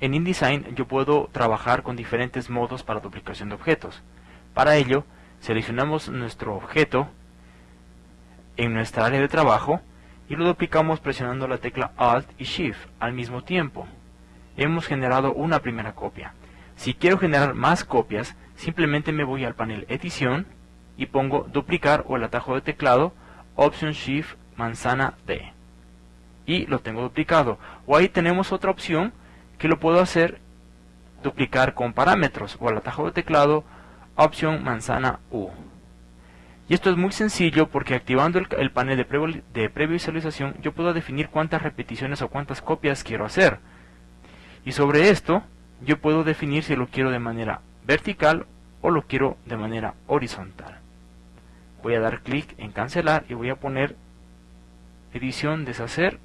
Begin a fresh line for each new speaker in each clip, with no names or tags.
en InDesign yo puedo trabajar con diferentes modos para duplicación de objetos. Para ello, seleccionamos nuestro objeto en nuestra área de trabajo y lo duplicamos presionando la tecla Alt y Shift al mismo tiempo. Hemos generado una primera copia. Si quiero generar más copias, simplemente me voy al panel Edición y pongo Duplicar o el atajo de teclado Option Shift manzana D. Y lo tengo duplicado. O ahí tenemos otra opción que lo puedo hacer duplicar con parámetros o al atajo de teclado Option manzana U. Y esto es muy sencillo porque activando el, panel de, de previsualización yo puedo definir cuántas repeticiones o cuántas copias quiero hacer. Y sobre esto yo puedo definir si lo quiero de manera vertical o lo quiero de manera horizontal. Voy a dar clic en cancelar y voy a poner edición deshacer,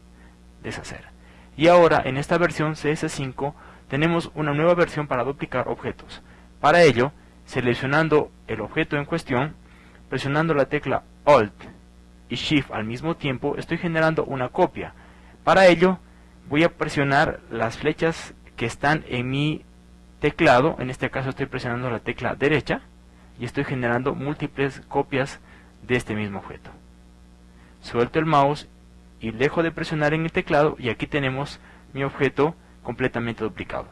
deshacer. Y ahora en esta versión CS5 tenemos una nueva versión para duplicar objetos. Para ello, seleccionando el objeto en cuestión, presionando la tecla Alt y Shift al mismo tiempo estoy generando una copia. Para ello voy a presionar las flechas que están en mi teclado, en este caso estoy presionando la tecla derecha y estoy generando múltiples copias de este mismo objeto. Suelto el mouse y dejo de presionar en el teclado y aquí tenemos mi objeto completamente duplicado.